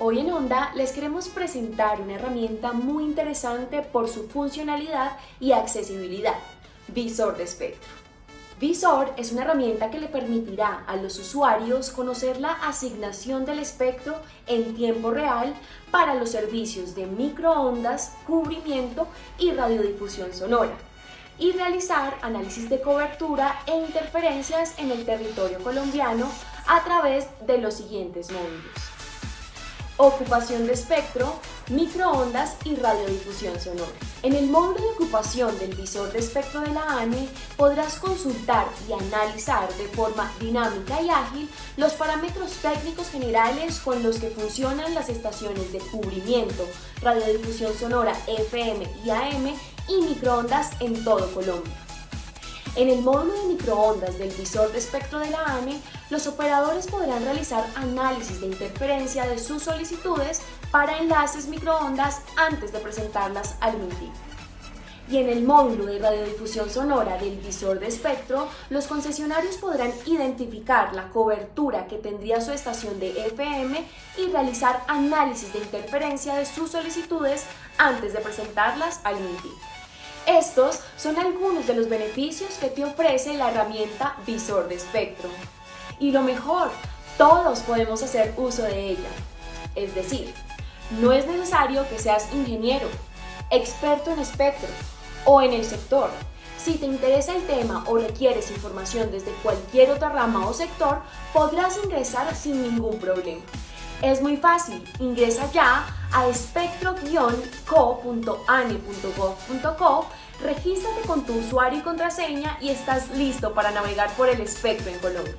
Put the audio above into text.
Hoy en Onda les queremos presentar una herramienta muy interesante por su funcionalidad y accesibilidad, Visor de espectro. Visor es una herramienta que le permitirá a los usuarios conocer la asignación del espectro en tiempo real para los servicios de microondas, cubrimiento y radiodifusión sonora y realizar análisis de cobertura e interferencias en el territorio colombiano a través de los siguientes módulos ocupación de espectro, microondas y radiodifusión sonora. En el módulo de ocupación del visor de espectro de la ANE podrás consultar y analizar de forma dinámica y ágil los parámetros técnicos generales con los que funcionan las estaciones de cubrimiento, radiodifusión sonora FM y AM y microondas en todo Colombia. En el módulo de microondas del visor de espectro de la ANE, los operadores podrán realizar análisis de interferencia de sus solicitudes para enlaces microondas antes de presentarlas al MINTIC. Y en el módulo de radiodifusión sonora del visor de espectro, los concesionarios podrán identificar la cobertura que tendría su estación de FM y realizar análisis de interferencia de sus solicitudes antes de presentarlas al MINTIC. Estos son algunos de los beneficios que te ofrece la herramienta Visor de Espectro. Y lo mejor, todos podemos hacer uso de ella. Es decir, no es necesario que seas ingeniero, experto en espectro o en el sector. Si te interesa el tema o requieres información desde cualquier otra rama o sector, podrás ingresar sin ningún problema. Es muy fácil, ingresa ya a espectro-co.ane.gov.co, regístrate con tu usuario y contraseña y estás listo para navegar por el espectro en Colombia.